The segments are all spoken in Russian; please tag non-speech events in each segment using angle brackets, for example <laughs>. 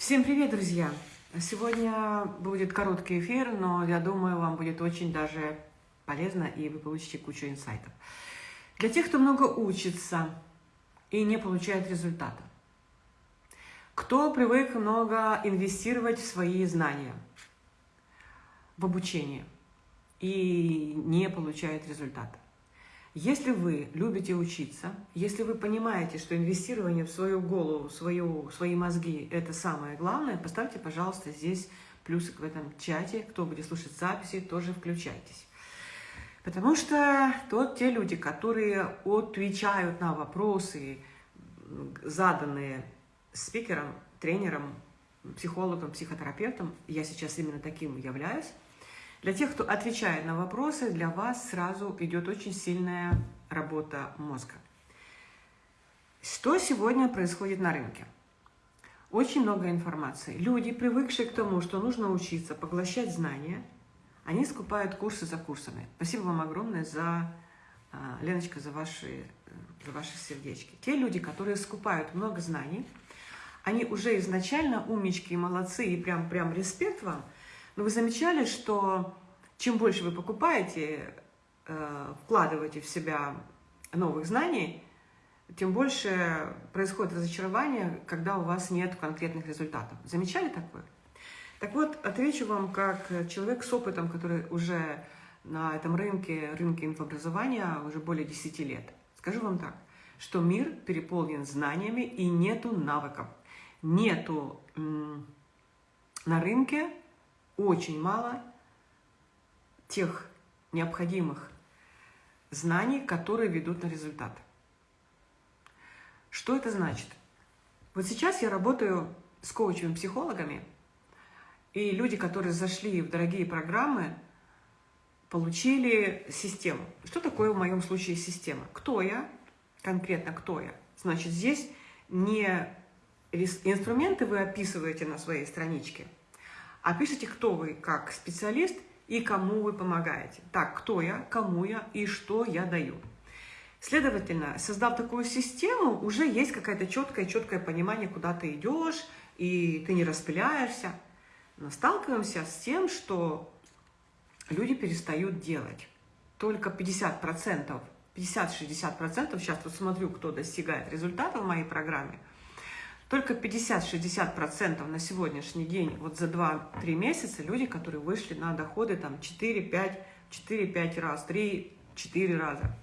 Всем привет, друзья! Сегодня будет короткий эфир, но я думаю, вам будет очень даже полезно, и вы получите кучу инсайтов. Для тех, кто много учится и не получает результата. Кто привык много инвестировать в свои знания, в обучение, и не получает результата. Если вы любите учиться, если вы понимаете, что инвестирование в свою голову, в свою, в свои мозги – это самое главное, поставьте, пожалуйста, здесь плюсик в этом чате. Кто будет слушать записи, тоже включайтесь. Потому что тот, те люди, которые отвечают на вопросы, заданные спикером, тренером, психологом, психотерапевтом, я сейчас именно таким являюсь, для тех, кто отвечает на вопросы, для вас сразу идет очень сильная работа мозга. Что сегодня происходит на рынке? Очень много информации. Люди, привыкшие к тому, что нужно учиться, поглощать знания, они скупают курсы за курсами. Спасибо вам огромное за, а, Леночка, за ваши, за ваши сердечки. Те люди, которые скупают много знаний, они уже изначально умнички и молодцы, и прям, прям респект вам – но вы замечали, что чем больше вы покупаете, э, вкладываете в себя новых знаний, тем больше происходит разочарование, когда у вас нет конкретных результатов. Замечали такое? Так вот, отвечу вам как человек с опытом, который уже на этом рынке, рынке инфообразования уже более 10 лет. Скажу вам так, что мир переполнен знаниями и нету навыков. Нету на рынке очень мало тех необходимых знаний, которые ведут на результат. Что это значит? Вот сейчас я работаю с коучами-психологами, и люди, которые зашли в дорогие программы, получили систему. Что такое в моем случае система? Кто я? Конкретно кто я? Значит, здесь не инструменты вы описываете на своей страничке – а пишите, кто вы как специалист и кому вы помогаете. Так, кто я, кому я и что я даю. Следовательно, создав такую систему, уже есть какое-то четкое, четкое понимание, куда ты идешь, и ты не распыляешься. Но сталкиваемся с тем, что люди перестают делать. Только 50%, 50-60%, сейчас вот смотрю, кто достигает результата в моей программе – только 50-60% на сегодняшний день, вот за 2-3 месяца, люди, которые вышли на доходы там 4-5, 4-5 раз, 3-4 раза.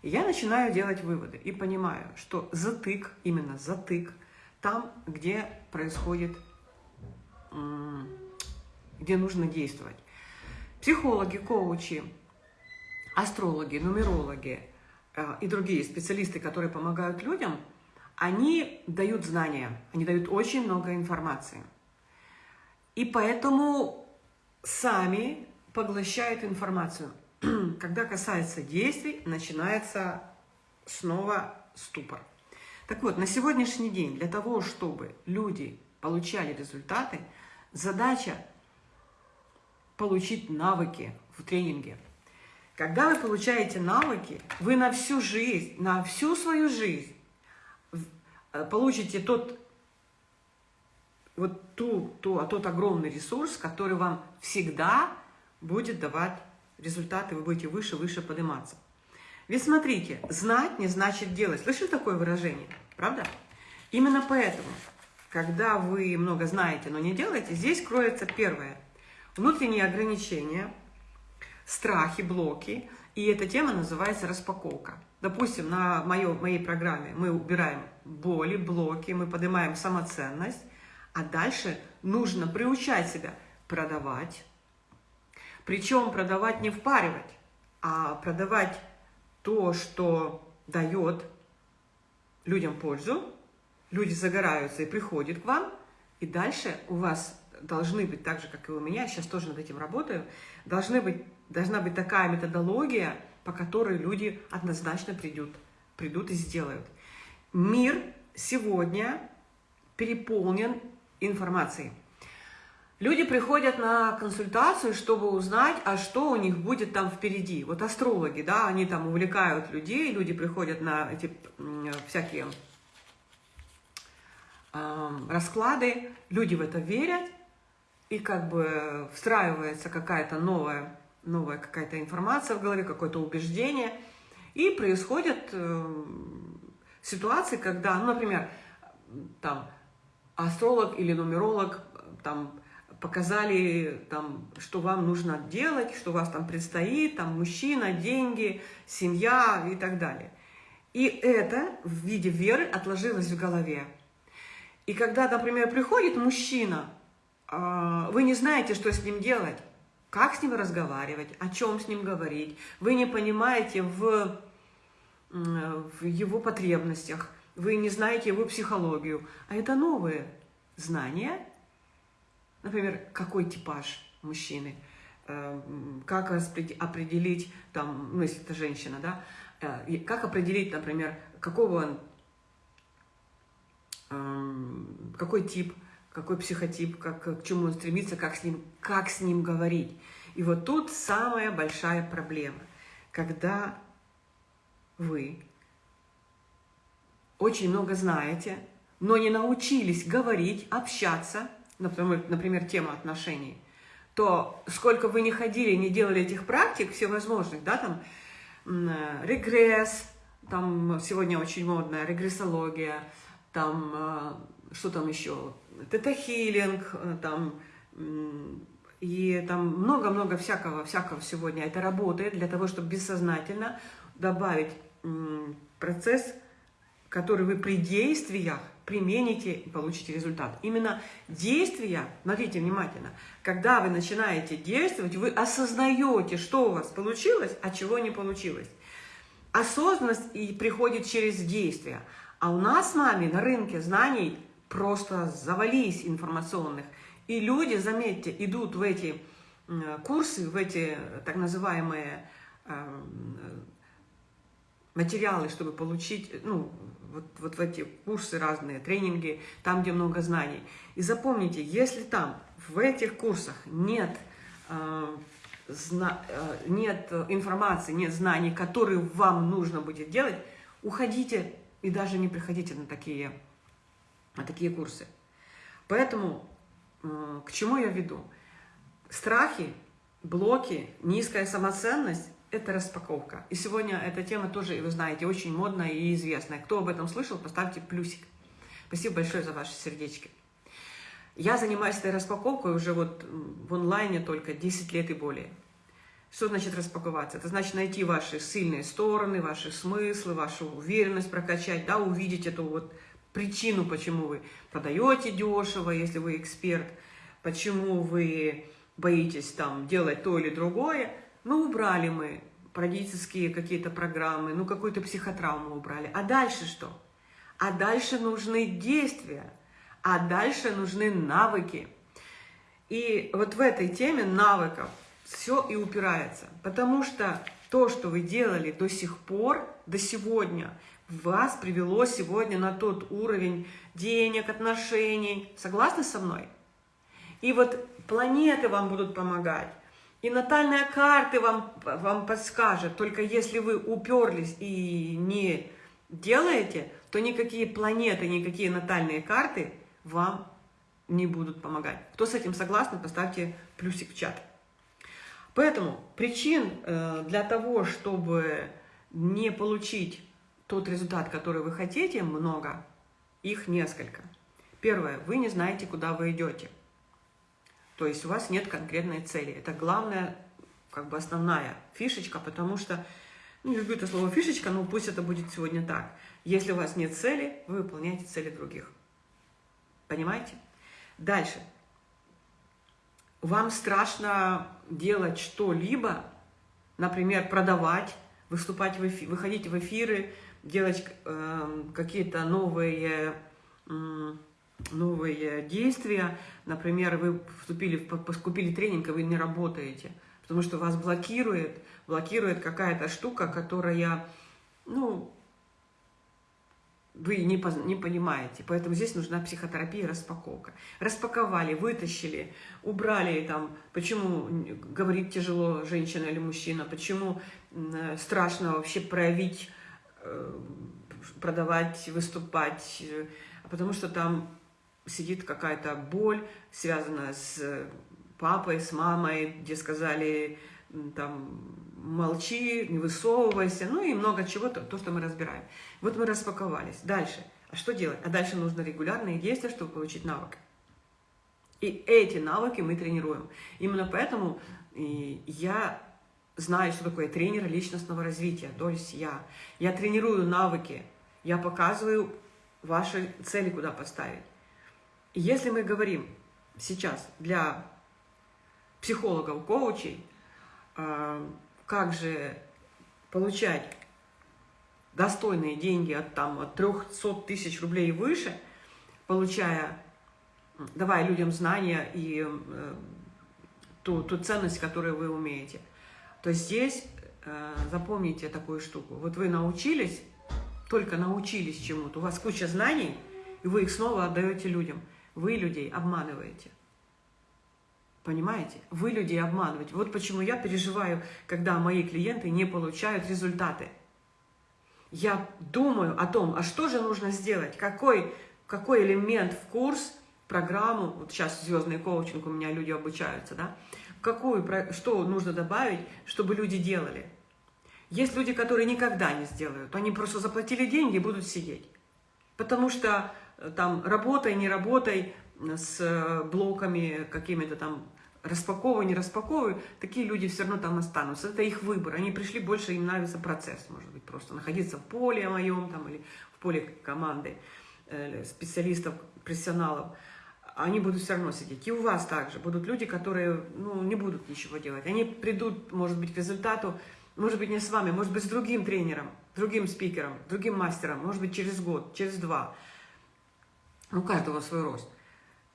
И я начинаю делать выводы и понимаю, что затык, именно затык, там, где происходит, где нужно действовать. Психологи, коучи, астрологи, нумерологи э, и другие специалисты, которые помогают людям – они дают знания, они дают очень много информации. И поэтому сами поглощают информацию. <clears throat> Когда касается действий, начинается снова ступор. Так вот, на сегодняшний день для того, чтобы люди получали результаты, задача получить навыки в тренинге. Когда вы получаете навыки, вы на всю жизнь, на всю свою жизнь получите тот, вот ту, ту, а тот огромный ресурс, который вам всегда будет давать результаты, вы будете выше, выше подниматься. Ведь смотрите, знать не значит делать. Слышали такое выражение? Правда? Именно поэтому, когда вы много знаете, но не делаете, здесь кроется первое. Внутренние ограничения, страхи, блоки. И эта тема называется распаковка. Допустим, на моё, моей программе мы убираем боли, блоки, мы поднимаем самоценность, а дальше нужно приучать себя продавать. Причем продавать не впаривать, а продавать то, что дает людям пользу, люди загораются и приходят к вам, и дальше у вас должны быть, так же, как и у меня, сейчас тоже над этим работаю, должны быть, должна быть такая методология, по которой люди однозначно придут, придут и сделают. Мир сегодня переполнен информацией. Люди приходят на консультацию, чтобы узнать, а что у них будет там впереди. Вот астрологи, да, они там увлекают людей, люди приходят на эти всякие э, расклады, люди в это верят, и как бы встраивается какая-то новая, новая какая-то информация в голове, какое-то убеждение, и происходят э, ситуации, когда, ну, например, там астролог или нумеролог там показали, там, что вам нужно делать, что вас там предстоит, там, мужчина, деньги, семья и так далее. И это в виде веры отложилось в голове. И когда, например, приходит мужчина, а, вы не знаете, что с ним делать, как с ним разговаривать, о чем с ним говорить, вы не понимаете в, в его потребностях, вы не знаете его психологию, а это новые знания, например, какой типаж мужчины, э, как определить, там, ну, если это женщина, да, э, как определить, например, какого он, эм, какой тип, какой психотип, как, к чему он стремится, как с, ним, как с ним говорить. И вот тут самая большая проблема, когда вы очень много знаете, но не научились говорить, общаться, например, например, тема отношений, то сколько вы не ходили, не делали этих практик всевозможных, да, там, э, регресс, там сегодня очень модная регрессология, там, э, что там еще, тета-хилинг, э, там, и там много-много всякого, всякого сегодня это работает для того, чтобы бессознательно добавить процесс, который вы при действиях примените и получите результат. Именно действия, смотрите внимательно, когда вы начинаете действовать, вы осознаете, что у вас получилось, а чего не получилось. Осознанность и приходит через действия. А у нас с вами на рынке знаний просто завались информационных. И люди, заметьте, идут в эти курсы, в эти так называемые эм, материалы, чтобы получить, ну, вот, вот в эти курсы разные, тренинги, там, где много знаний. И запомните, если там, в этих курсах нет, э, зна, э, нет информации, нет знаний, которые вам нужно будет делать, уходите и даже не приходите на такие, на такие курсы. Поэтому э, к чему я веду? Страхи, блоки, низкая самоценность это распаковка. И сегодня эта тема тоже, вы знаете, очень модная и известная. Кто об этом слышал, поставьте плюсик. Спасибо большое за ваши сердечки. Я занимаюсь этой распаковкой уже вот в онлайне только 10 лет и более. Что значит распаковаться? Это значит найти ваши сильные стороны, ваши смыслы, вашу уверенность прокачать, да, увидеть эту вот причину, почему вы продаете дешево, если вы эксперт, почему вы боитесь там делать то или другое, ну, убрали мы родительские какие-то программы, ну, какую-то психотравму убрали. А дальше что? А дальше нужны действия, а дальше нужны навыки. И вот в этой теме навыков все и упирается. Потому что то, что вы делали до сих пор, до сегодня, вас привело сегодня на тот уровень денег, отношений. Согласны со мной? И вот планеты вам будут помогать. И натальная карта вам, вам подскажет, только если вы уперлись и не делаете, то никакие планеты, никакие натальные карты вам не будут помогать. Кто с этим согласен, поставьте плюсик в чат. Поэтому причин э, для того, чтобы не получить тот результат, который вы хотите, много. Их несколько. Первое. Вы не знаете, куда вы идете. То есть у вас нет конкретной цели. Это главная, как бы основная фишечка, потому что, ну, не люблю это слово фишечка, но пусть это будет сегодня так. Если у вас нет цели, вы выполняете цели других. Понимаете? Дальше. Вам страшно делать что-либо, например, продавать, выступать в эфир, выходить в эфиры, делать э, какие-то новые... Э, новые действия. Например, вы вступили, купили тренинг, и вы не работаете, потому что вас блокирует, блокирует какая-то штука, которая, ну, вы не, не понимаете. Поэтому здесь нужна психотерапия, распаковка. Распаковали, вытащили, убрали там, почему говорить тяжело женщина или мужчина, почему страшно вообще проявить, продавать, выступать, э, потому что там сидит какая-то боль, связанная с папой, с мамой, где сказали, там, молчи, не высовывайся, ну и много чего, то, то, что мы разбираем. Вот мы распаковались. Дальше. А что делать? А дальше нужно регулярные действия, чтобы получить навык. И эти навыки мы тренируем. Именно поэтому я знаю, что такое тренер личностного развития, то есть я. Я тренирую навыки, я показываю ваши цели, куда поставить. И если мы говорим сейчас для психологов, коучей, а, как же получать достойные деньги от, там, от 300 тысяч рублей и выше, получая, давая людям знания и э, ту, ту ценность, которую вы умеете, то здесь э, запомните такую штуку. Вот вы научились, только научились чему-то, у вас куча знаний, и вы их снова отдаете людям. Вы людей обманываете. Понимаете? Вы людей обманываете. Вот почему я переживаю, когда мои клиенты не получают результаты. Я думаю о том, а что же нужно сделать, какой, какой элемент в курс, программу, вот сейчас звездный коучинг у меня люди обучаются, да, какую, что нужно добавить, чтобы люди делали. Есть люди, которые никогда не сделают, они просто заплатили деньги и будут сидеть. Потому что э, там работай, не работай с э, блоками какими-то там распаковываю, не распаковываю, такие люди все равно там останутся. Это их выбор. Они пришли, больше им нравится процесс, может быть, просто находиться в поле моем там, или в поле команды э, специалистов, профессионалов. Они будут все равно сидеть. И у вас также будут люди, которые ну, не будут ничего делать. Они придут, может быть, к результату, может быть, не с вами, может быть, с другим тренером, другим спикером, другим мастером, может быть, через год, через два. У каждого свой рост.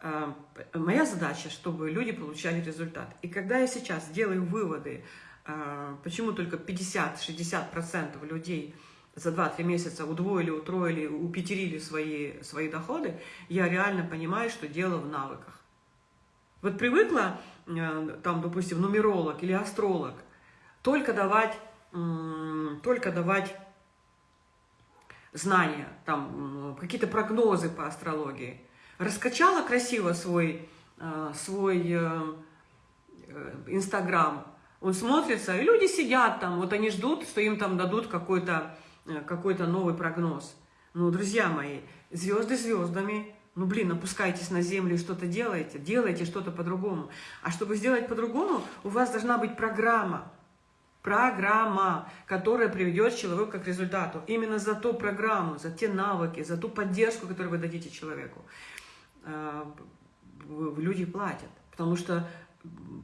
Э, моя задача, чтобы люди получали результат. И когда я сейчас делаю выводы, э, почему только 50-60% людей за 2-3 месяца удвоили, утроили, упетерили свои, свои доходы, я реально понимаю, что дело в навыках. Вот привыкла, э, там, допустим, нумеролог или астролог, только давать, только давать знания, там, какие-то прогнозы по астрологии – раскачала красиво свой, э, свой э, Инстаграм, он смотрится, и люди сидят там, вот они ждут, что им там дадут какой-то какой новый прогноз. Ну, друзья мои, звезды звездами, ну, блин, опускайтесь на землю и что-то делайте, делайте что-то по-другому. А чтобы сделать по-другому, у вас должна быть программа. Программа, которая приведет человека к результату. Именно за ту программу, за те навыки, за ту поддержку, которую вы дадите человеку. Э, люди платят. Потому что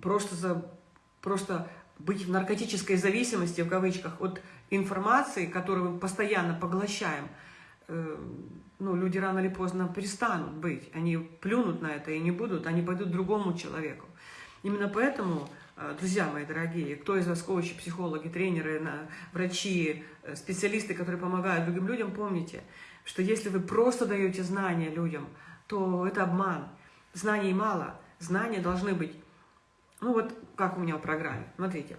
просто, за, просто быть в наркотической зависимости, в кавычках, от информации, которую мы постоянно поглощаем, э, ну, люди рано или поздно перестанут быть. Они плюнут на это и не будут, они пойдут другому человеку. Именно поэтому, э, друзья мои дорогие, кто из вас коучи, психологи, тренеры, врачи, специалисты, которые помогают другим людям, помните, что если вы просто даете знания людям – то это обман. Знаний мало, знания должны быть, ну вот как у меня в программе. Смотрите,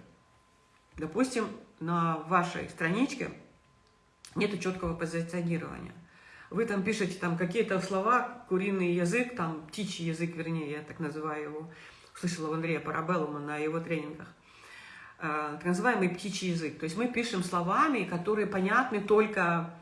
допустим, на вашей страничке нет четкого позиционирования. Вы там пишете там какие-то слова, куриный язык, там птичий язык, вернее, я так называю его, слышала у Андрея Парабеллума на его тренингах, э, так называемый птичий язык. То есть мы пишем словами, которые понятны только,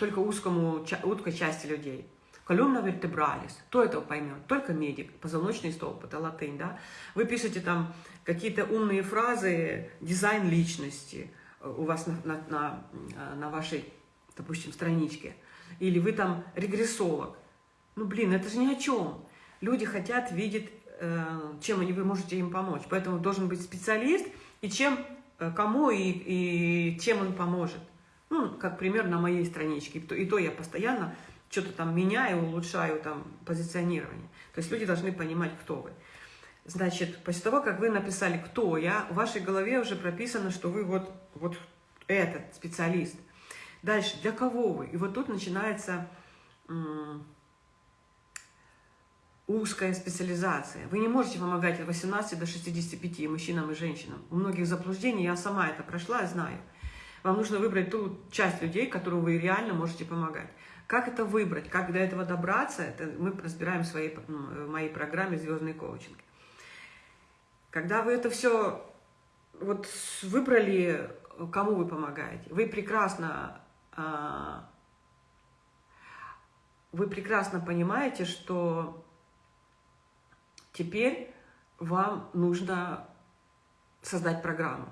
только узкому, узкой части людей. Колюмна вертебралис. Кто это поймет? Только медик. Позвоночный столб, это латынь, да? Вы пишете там какие-то умные фразы, дизайн личности э, у вас на, на, на, э, на вашей, допустим, страничке. Или вы там регрессолог. Ну, блин, это же ни о чем. Люди хотят видеть, э, чем они, вы можете им помочь. Поэтому должен быть специалист, и чем, кому и, и чем он поможет. Ну, как пример на моей страничке. И то я постоянно что-то там меняю, улучшаю там позиционирование. То есть люди должны понимать, кто вы. Значит, после того, как вы написали «кто я», в вашей голове уже прописано, что вы вот, вот этот специалист. Дальше, для кого вы? И вот тут начинается узкая специализация. Вы не можете помогать от 18 до 65 и мужчинам и женщинам. У многих заблуждений, я сама это прошла, знаю. Вам нужно выбрать ту часть людей, которую вы реально можете помогать. Как это выбрать, как до этого добраться, это мы разбираем в, своей, в моей программе «Звездный коучинг». Когда вы это все вот выбрали, кому вы помогаете, вы прекрасно, а, вы прекрасно понимаете, что теперь вам нужно создать программу.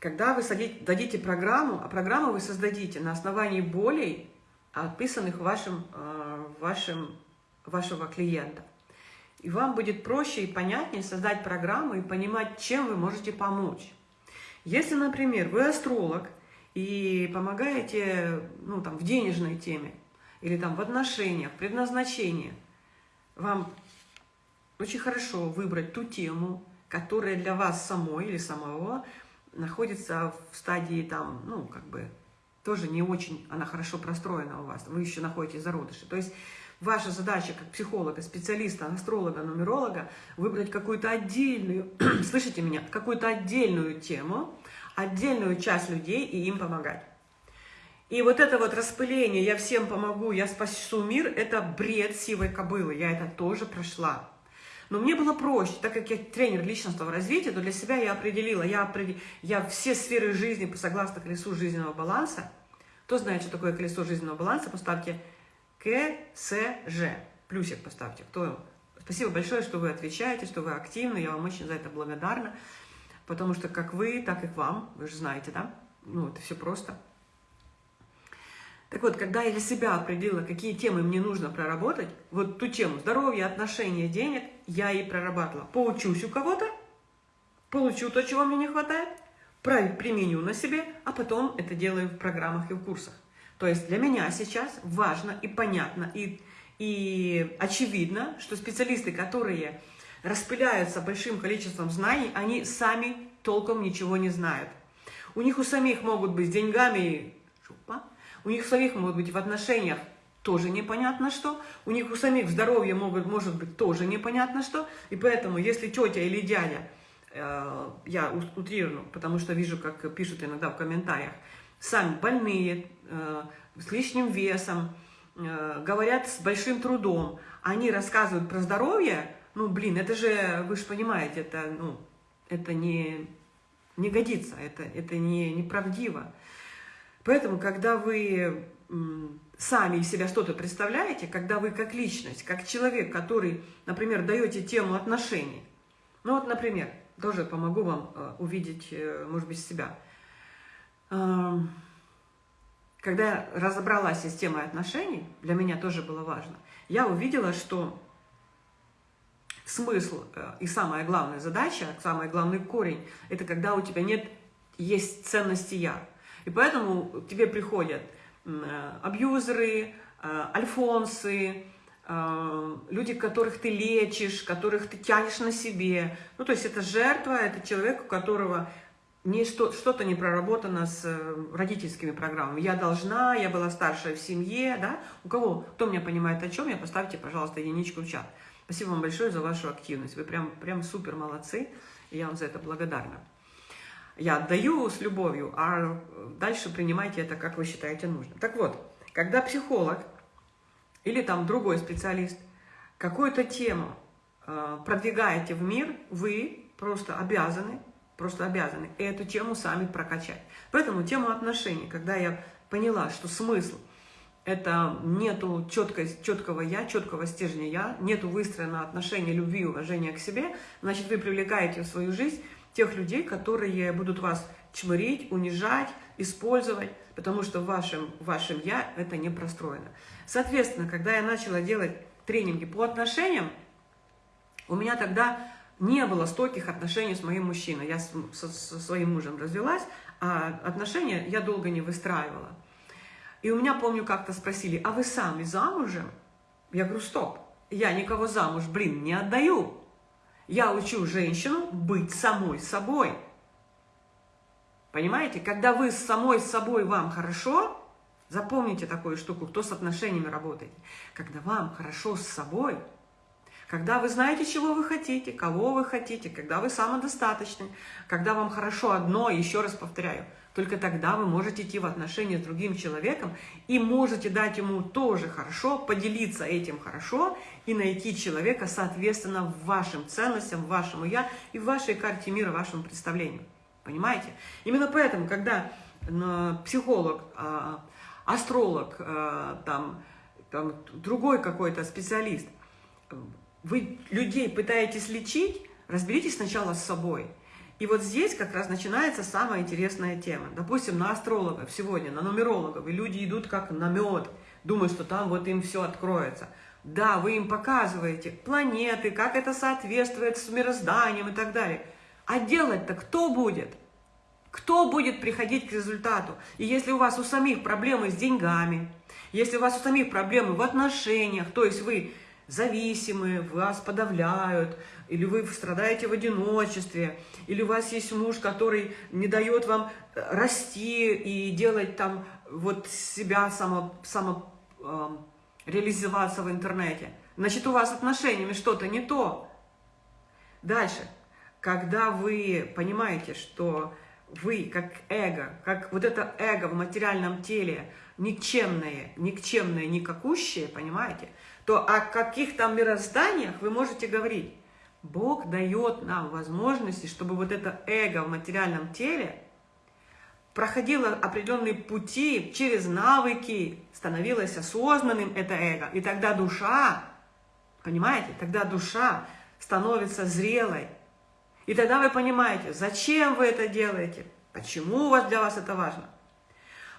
Когда вы дадите программу, а программу вы создадите на основании болей, описанных вашим, э, вашим, вашего клиента. И вам будет проще и понятнее создать программу и понимать, чем вы можете помочь. Если, например, вы астролог и помогаете ну, там, в денежной теме, или там, в отношениях, предназначении, вам очень хорошо выбрать ту тему, которая для вас самой или самого находится в стадии там, ну, как бы, тоже не очень, она хорошо простроена у вас, вы еще находитесь зародыши. То есть ваша задача как психолога, специалиста, астролога, нумеролога выбрать какую-то отдельную, <clears throat> слышите меня, какую-то отдельную тему, отдельную часть людей и им помогать. И вот это вот распыление «я всем помогу, я спасу мир» – это бред сивой кобылы, я это тоже прошла. Но мне было проще, так как я тренер личностного развития, то для себя я определила, я, определ... я все сферы жизни согласно колесу жизненного баланса. Кто знает, что такое колесо жизненного баланса, поставьте КСЖ, плюсик поставьте. Кто... Спасибо большое, что вы отвечаете, что вы активны, я вам очень за это благодарна, потому что как вы, так и к вам, вы же знаете, да? Ну, это все просто. Так вот, когда я для себя определила, какие темы мне нужно проработать, вот ту тему здоровья, отношения, денег, я и прорабатывала. Поучусь у кого-то, получу то, чего мне не хватает, применю на себе, а потом это делаю в программах и в курсах. То есть для меня сейчас важно и понятно, и, и очевидно, что специалисты, которые распыляются большим количеством знаний, они сами толком ничего не знают. У них у самих могут быть с деньгами у них самих может быть в отношениях тоже непонятно что, у них у самих здоровье могут, может быть тоже непонятно что, и поэтому, если тетя или дядя, э, я утрирую, потому что вижу, как пишут иногда в комментариях, сами больные, э, с лишним весом, э, говорят с большим трудом, они рассказывают про здоровье, ну, блин, это же, вы же понимаете, это, ну, это не, не годится, это, это не, неправдиво. Поэтому, когда вы сами из себя что-то представляете, когда вы как личность, как человек, который, например, даете тему отношений, ну вот, например, тоже помогу вам э, увидеть, э, может быть, себя. Когда я разобралась с системой отношений, для меня тоже было важно, я увидела, что смысл э, и самая главная задача, самый главный корень, это когда у тебя нет, есть ценности «я». И поэтому к тебе приходят э, абьюзеры, э, альфонсы, э, люди, которых ты лечишь, которых ты тянешь на себе. Ну, то есть это жертва, это человек, у которого что-то не проработано с родительскими программами. Я должна, я была старшая в семье, да? У кого, кто меня понимает о чем, я поставьте, пожалуйста, единичку в чат. Спасибо вам большое за вашу активность. Вы прям, прям супер молодцы, я вам за это благодарна. Я отдаю с любовью, а дальше принимайте это, как вы считаете нужным. Так вот, когда психолог или там другой специалист какую-то тему э, продвигаете в мир, вы просто обязаны, просто обязаны эту тему сами прокачать. Поэтому тему отношений, когда я поняла, что смысл это нету четкой, четкого я, четкого стержня я, нету выстроенного отношения любви и уважения к себе, значит, вы привлекаете в свою жизнь тех людей, которые будут вас чмырить, унижать, использовать, потому что в вашем, в вашем «я» это не простроено. Соответственно, когда я начала делать тренинги по отношениям, у меня тогда не было стольких отношений с моим мужчиной. Я со, со своим мужем развелась, а отношения я долго не выстраивала. И у меня, помню, как-то спросили, а вы сами замужем? Я говорю, стоп, я никого замуж, блин, не отдаю. Я учу женщину быть самой собой. Понимаете? Когда вы с самой собой вам хорошо, запомните такую штуку, кто с отношениями работает. Когда вам хорошо с собой, Когда вы знаете, чего вы хотите, кого вы хотите, когда вы самодостаточны, когда вам хорошо одно, еще раз повторяю, только тогда вы можете идти в отношения с другим человеком и можете дать ему тоже хорошо, поделиться этим хорошо и найти человека, соответственно, вашим ценностям, вашему «я» и в вашей карте мира, вашему представлению. Понимаете? Именно поэтому, когда психолог, а, астролог, а, там, там, другой какой-то специалист – вы людей пытаетесь лечить, разберитесь сначала с собой. И вот здесь как раз начинается самая интересная тема. Допустим, на астрологов сегодня, на нумерологов, и люди идут как на мед, думают, что там вот им все откроется. Да, вы им показываете планеты, как это соответствует с мирозданием и так далее. А делать-то кто будет? Кто будет приходить к результату? И если у вас у самих проблемы с деньгами, если у вас у самих проблемы в отношениях, то есть вы зависимые, вас подавляют, или вы страдаете в одиночестве, или у вас есть муж, который не дает вам э, расти и делать там вот себя само, само э, реализоваться в интернете. Значит, у вас с отношениями что-то не то. Дальше. Когда вы понимаете, что вы как эго, как вот это эго в материальном теле, никчемное, никчемное, никакущее, понимаете, то о каких там мирозданиях вы можете говорить? Бог дает нам возможности, чтобы вот это эго в материальном теле проходило определенные пути через навыки, становилось осознанным это эго. И тогда душа, понимаете, тогда душа становится зрелой. И тогда вы понимаете, зачем вы это делаете, почему у вас для вас это важно.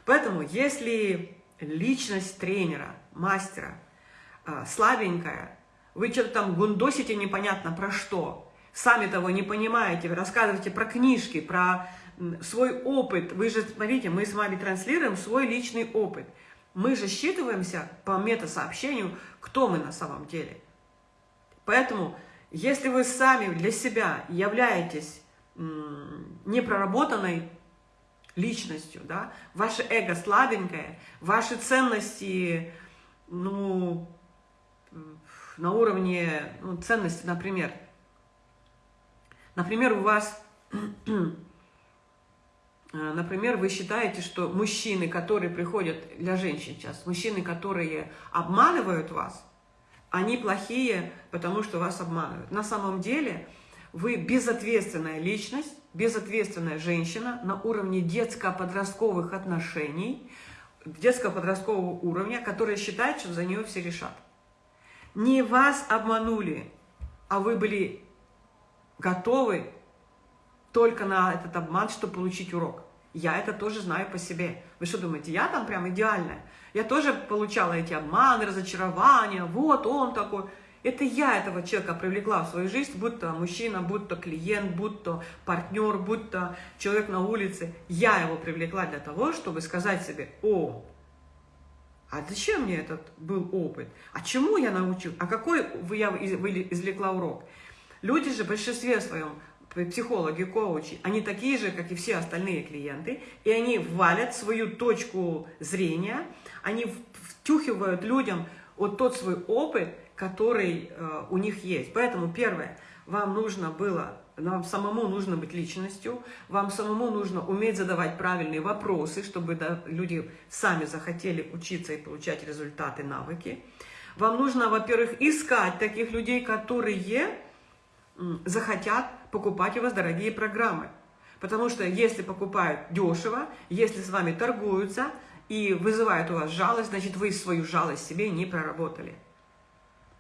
Поэтому, если личность тренера, мастера – а, слабенькая, вы что-то там гундосите непонятно про что, сами того не понимаете, вы рассказываете про книжки, про свой опыт. Вы же, смотрите, мы с вами транслируем свой личный опыт. Мы же считываемся по метасообщению, кто мы на самом деле. Поэтому, если вы сами для себя являетесь непроработанной личностью, да, ваше эго слабенькое, ваши ценности, ну, на уровне ну, ценности, например. Например, у вас, <clears throat> например, вы считаете, что мужчины, которые приходят для женщин сейчас, мужчины, которые обманывают вас, они плохие, потому что вас обманывают. На самом деле вы безответственная личность, безответственная женщина на уровне детско-подростковых отношений, детско-подросткового уровня, которая считает, что за нее все решат. Не вас обманули, а вы были готовы только на этот обман, чтобы получить урок. Я это тоже знаю по себе. Вы что думаете, я там прям идеальная? Я тоже получала эти обманы, разочарования. Вот он такой. Это я этого человека привлекла в свою жизнь, будь то мужчина, будь то клиент, будь то партнер, будь то человек на улице. Я его привлекла для того, чтобы сказать себе, о, а зачем мне этот был опыт? А чему я научил? А какой я извлекла урок? Люди же в большинстве своем, психологи, коучи, они такие же, как и все остальные клиенты, и они валят свою точку зрения, они втюхивают людям вот тот свой опыт, который э, у них есть. Поэтому первое, вам нужно было вам самому нужно быть личностью, вам самому нужно уметь задавать правильные вопросы, чтобы люди сами захотели учиться и получать результаты, навыки. Вам нужно, во-первых, искать таких людей, которые захотят покупать у вас дорогие программы. Потому что если покупают дешево, если с вами торгуются и вызывают у вас жалость, значит, вы свою жалость себе не проработали.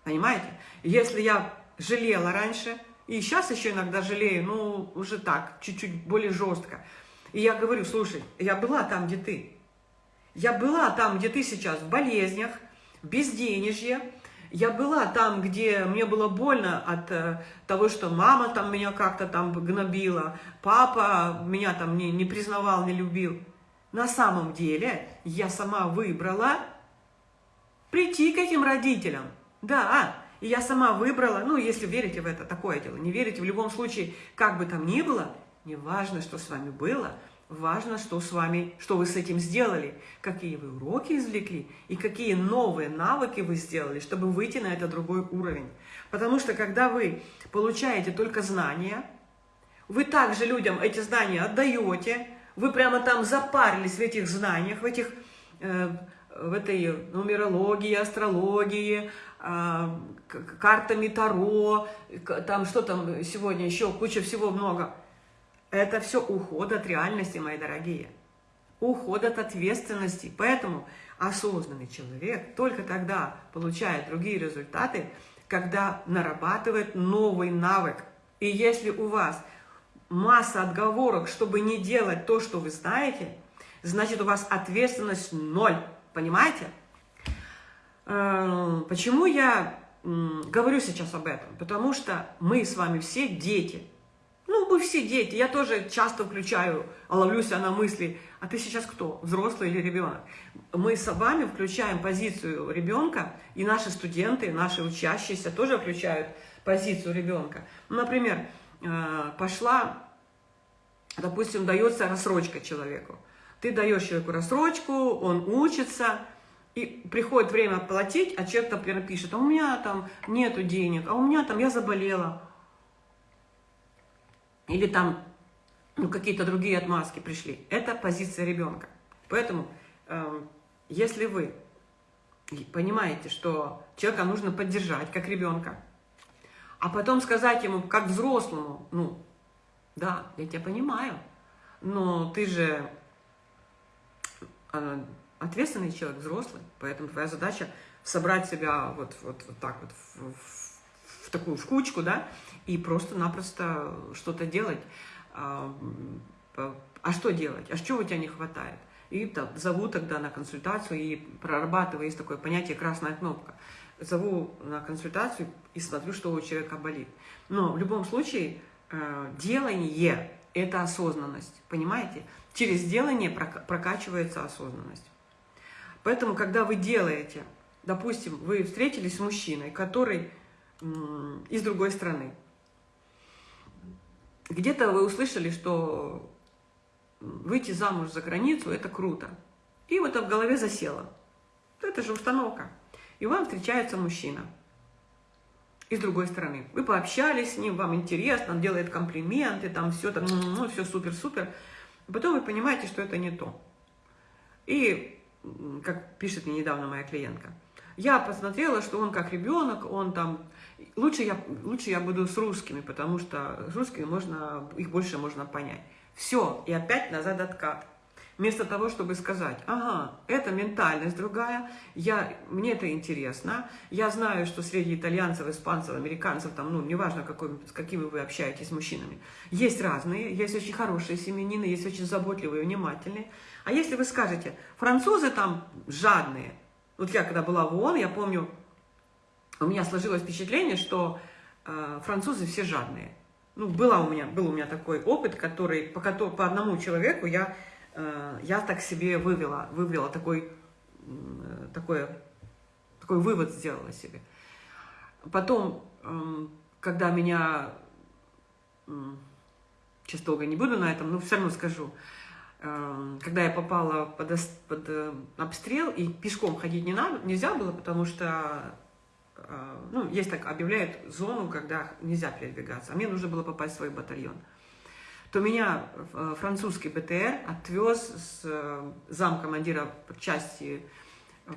Понимаете? Если я жалела раньше, и сейчас еще иногда жалею, ну, уже так, чуть-чуть более жестко. И я говорю, слушай, я была там, где ты. Я была там, где ты сейчас, в болезнях, в безденежье. Я была там, где мне было больно от э, того, что мама там меня как-то там гнобила, папа меня там не, не признавал, не любил. На самом деле я сама выбрала прийти к этим родителям. Да, и я сама выбрала, ну, если верите в это, такое дело, не верите, в любом случае, как бы там ни было, неважно, что с вами было, Важно, что с вами, что вы с этим сделали, какие вы уроки извлекли и какие новые навыки вы сделали, чтобы выйти на этот другой уровень. Потому что когда вы получаете только знания, вы также людям эти знания отдаете, вы прямо там запарились в этих знаниях, в этих э, в этой нумерологии, астрологии, э, картами Таро, там что там сегодня еще, куча всего много. Это все уход от реальности, мои дорогие. Уход от ответственности. Поэтому осознанный человек только тогда получает другие результаты, когда нарабатывает новый навык. И если у вас масса отговорок, чтобы не делать то, что вы знаете, значит у вас ответственность ноль. Понимаете? Э, почему я говорю сейчас об этом? Потому что мы с вами все дети. Ну, мы все дети. Я тоже часто включаю, ловлюсь на мысли, а ты сейчас кто, взрослый или ребенок? Мы с вами включаем позицию ребенка, и наши студенты, наши учащиеся тоже включают позицию ребенка. Например, э, пошла, допустим, дается рассрочка человеку. Ты даешь человеку рассрочку, он учится, и приходит время платить, а человек, например, пишет, а у меня там нету денег, а у меня там, я заболела. Или там ну, какие-то другие отмазки пришли. Это позиция ребенка. Поэтому, э, если вы понимаете, что человека нужно поддержать, как ребенка, а потом сказать ему, как взрослому, ну, да, я тебя понимаю, но ты же ответственный человек, взрослый, поэтому твоя задача собрать себя вот, вот, вот так вот в, в, в такую в кучку, да, и просто-напросто что-то делать. А, а что делать? А что у тебя не хватает? И там, зову тогда на консультацию и прорабатываю, есть такое понятие «красная кнопка». Зову на консультацию и смотрю, что у человека болит. Но в любом случае э, делание – это осознанность, понимаете? Через делание прокачивается осознанность. Поэтому, когда вы делаете, допустим, вы встретились с мужчиной, который из другой страны, где-то вы услышали, что выйти замуж за границу – это круто. И вот это в голове засело. Это же установка. И вам встречается мужчина из другой страны. Вы пообщались с ним, вам интересно, он делает комплименты, там все, там, ну, все супер-супер. Потом вы понимаете, что это не то. И, как пишет мне недавно моя клиентка, я посмотрела, что он как ребенок, он там... Лучше я, лучше я буду с русскими, потому что с русскими можно, их больше можно понять. Все, и опять назад откат. Вместо того, чтобы сказать, ага, это ментальность другая, я, мне это интересно, я знаю, что среди итальянцев, испанцев, американцев, там, ну, неважно, какой, с какими вы общаетесь с мужчинами, есть разные, есть очень хорошие семенины, есть очень заботливые, внимательные. А если вы скажете, французы там жадные, вот я когда была в ООН, я помню, у меня сложилось впечатление, что э, французы все жадные. Ну, была у меня, был у меня такой опыт, который, по, по одному человеку я я так себе вывела, вывела такой, такой, такой вывод сделала себе. Потом, эм, когда меня, сейчас долго не буду на этом, но все равно скажу, эм, когда я попала под, под э, обстрел, и пешком ходить не надо, нельзя было, потому что, э, ну, есть так, объявляют зону, когда нельзя передвигаться, а мне нужно было попасть в свой батальон то меня э, французский БТР отвез с э, замкомандира части,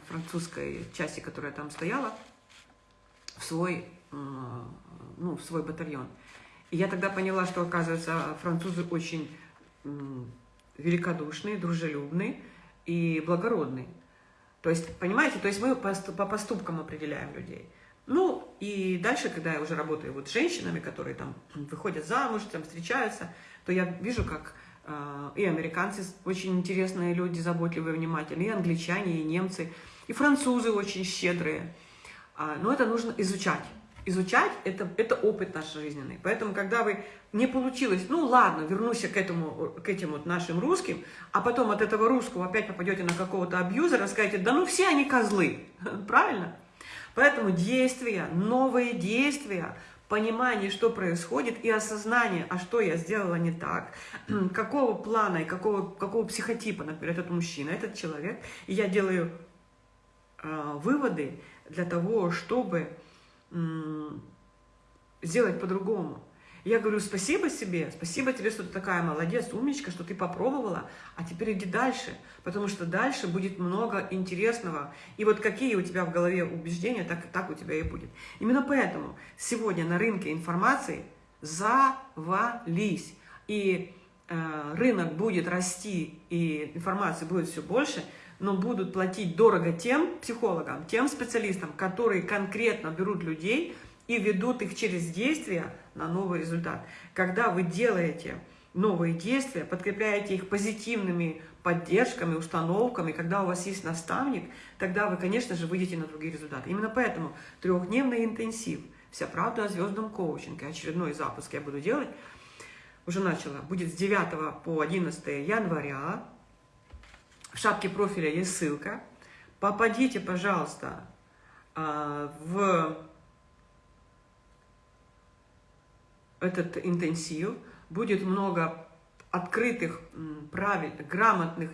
французской части, которая там стояла, в свой, ну, в свой батальон. И я тогда поняла, что, оказывается, французы очень великодушные, дружелюбные и благородные. То есть, понимаете, то есть мы по поступкам определяем людей. Ну, и дальше, когда я уже работаю вот с женщинами, которые там выходят замуж, там встречаются, то я вижу, как э, и американцы очень интересные люди, заботливые, внимательные, и англичане, и немцы, и французы очень щедрые. А, но это нужно изучать. Изучать это, – это опыт наш жизненный. Поэтому, когда вы не получилось, ну ладно, вернусь к, этому, к этим вот нашим русским, а потом от этого русского опять попадете на какого-то абьюзера, скажете, да ну все они козлы. <laughs> Правильно? Поэтому действия, новые действия, понимание, что происходит, и осознание, а что я сделала не так, какого плана и какого, какого психотипа, например, этот мужчина, этот человек, и я делаю э, выводы для того, чтобы э, сделать по-другому. Я говорю, спасибо себе, спасибо тебе, что ты такая молодец, умничка, что ты попробовала, а теперь иди дальше, потому что дальше будет много интересного. И вот какие у тебя в голове убеждения, так, так у тебя и будет. Именно поэтому сегодня на рынке информации завались. И э, рынок будет расти, и информации будет все больше, но будут платить дорого тем психологам, тем специалистам, которые конкретно берут людей, и ведут их через действия на новый результат. Когда вы делаете новые действия, подкрепляете их позитивными поддержками, установками, когда у вас есть наставник, тогда вы, конечно же, выйдете на другие результаты. Именно поэтому трехдневный интенсив, вся правда о звездном коучинге, очередной запуск я буду делать, уже начала, будет с 9 по 11 января. В шапке профиля есть ссылка. Попадите, пожалуйста, а, в этот интенсив, будет много открытых, правильных, грамотных,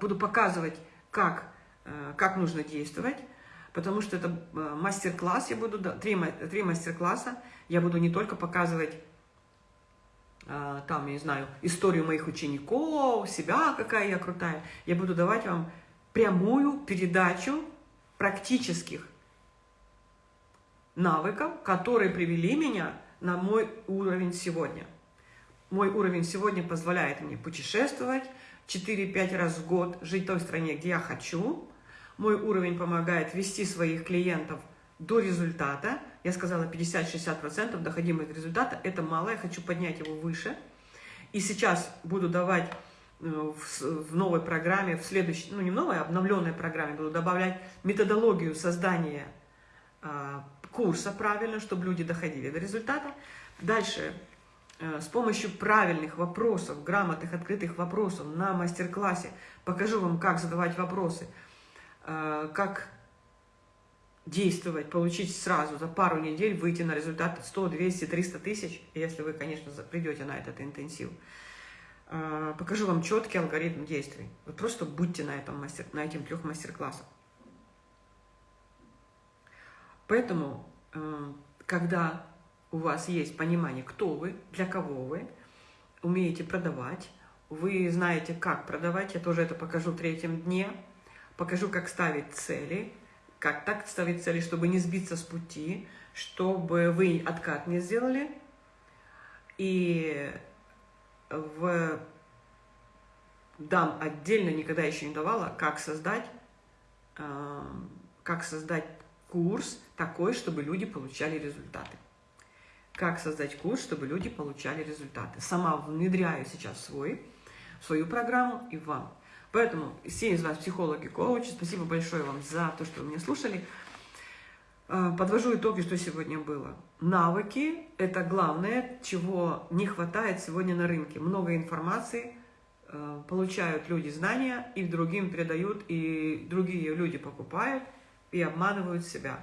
буду показывать, как, э, как нужно действовать, потому что это э, мастер-класс, я буду, три, три мастер-класса, я буду не только показывать э, там, я не знаю, историю моих учеников, себя, какая я крутая, я буду давать вам прямую передачу практических навыков, которые привели меня на мой уровень сегодня. Мой уровень сегодня позволяет мне путешествовать 4-5 раз в год, жить в той стране, где я хочу. Мой уровень помогает вести своих клиентов до результата. Я сказала 50-60% доходимых до результата. Это мало, я хочу поднять его выше. И сейчас буду давать э, в новой программе, в следующей, ну не в новой, а обновленной программе, буду добавлять методологию создания а, курса правильно, чтобы люди доходили до результата. Дальше, э, с помощью правильных вопросов, грамотных, открытых вопросов на мастер-классе покажу вам, как задавать вопросы, э, как действовать, получить сразу за пару недель, выйти на результат 100, 200, 300 тысяч, если вы, конечно, придете на этот интенсив. Э, покажу вам четкий алгоритм действий. Вы просто будьте на, этом мастер, на этих трех мастер-классах. Поэтому, э, когда у вас есть понимание, кто вы, для кого вы, умеете продавать, вы знаете, как продавать, я тоже это покажу в третьем дне, покажу, как ставить цели, как так ставить цели, чтобы не сбиться с пути, чтобы вы откат не сделали, и в дам отдельно, никогда еще не давала, как создать, э, как создать курс такой, чтобы люди получали результаты. Как создать курс, чтобы люди получали результаты. Сама внедряю сейчас свой, свою программу и вам. Поэтому все из вас психологи, коучи, спасибо большое вам за то, что вы меня слушали. А, подвожу итоги, что сегодня было. Навыки – это главное, чего не хватает сегодня на рынке. Много информации, а, получают люди знания, их другим передают, и другие люди покупают – и обманывают себя.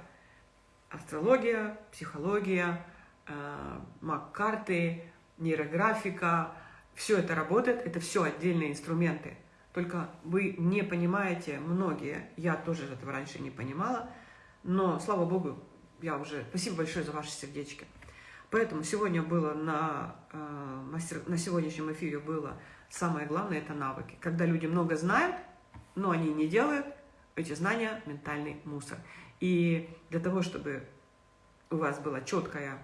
Астрология, психология, э, маг-карты, нейрографика, все это работает, это все отдельные инструменты. Только вы не понимаете, многие, я тоже этого раньше не понимала, но, слава Богу, я уже... Спасибо большое за ваши сердечки. Поэтому сегодня было на, э, мастер, на сегодняшнем эфире было самое главное – это навыки. Когда люди много знают, но они не делают, эти знания – ментальный мусор. И для того, чтобы у вас была четкая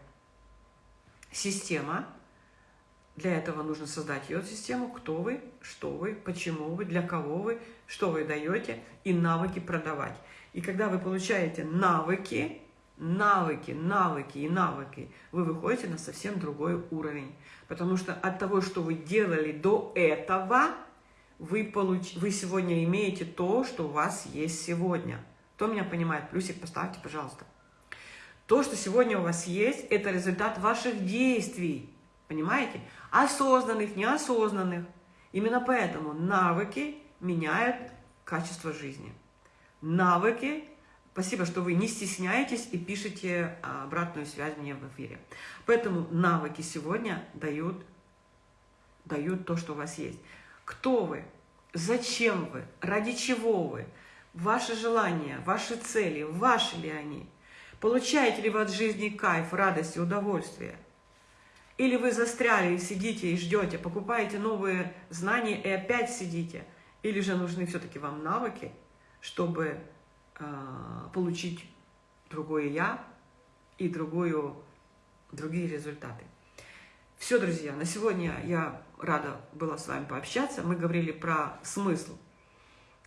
система, для этого нужно создать ее систему, кто вы, что вы, почему вы, для кого вы, что вы даете, и навыки продавать. И когда вы получаете навыки, навыки, навыки и навыки, вы выходите на совсем другой уровень. Потому что от того, что вы делали до этого – вы, получ... вы сегодня имеете то, что у вас есть сегодня. Кто меня понимает? Плюсик поставьте, пожалуйста. То, что сегодня у вас есть, это результат ваших действий. Понимаете? Осознанных, неосознанных. Именно поэтому навыки меняют качество жизни. Навыки Спасибо, что вы не стесняетесь и пишете обратную связь мне в эфире. Поэтому навыки сегодня дают, дают то, что у вас есть. Кто вы? Зачем вы? Ради чего вы? Ваши желания, ваши цели, ваши ли они? Получаете ли вы от жизни кайф, радость и удовольствие? Или вы застряли и сидите и ждете, покупаете новые знания и опять сидите? Или же нужны все-таки вам навыки, чтобы э, получить другое «я» и другую, другие результаты? Все, друзья, на сегодня я рада была с вами пообщаться. Мы говорили про смысл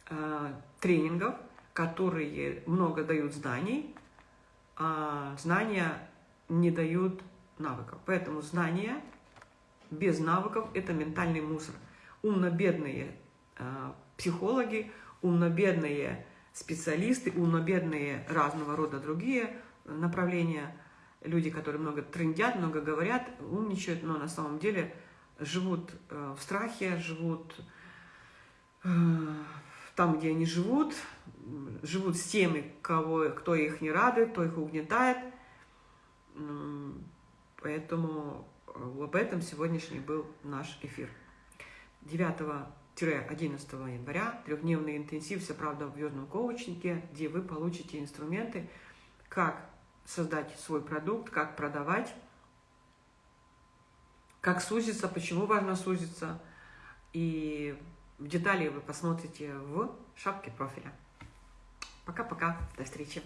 э, тренингов, которые много дают знаний, а знания не дают навыков. Поэтому знания без навыков – это ментальный мусор. Умно-бедные э, психологи, умно-бедные специалисты, умно-бедные разного рода другие направления, люди, которые много трендят, много говорят, умничают, но на самом деле живут э, в страхе, живут э, там, где они живут, живут с теми, кого, кто их не радует, кто их угнетает. Поэтому э, об этом сегодняшний был наш эфир. 9-11 января трехдневный интенсив «Вся правда в звездном коучнике», где вы получите инструменты, как создать свой продукт, как продавать, как сузиться, почему важно сузиться. И детали вы посмотрите в шапке профиля. Пока-пока, до встречи.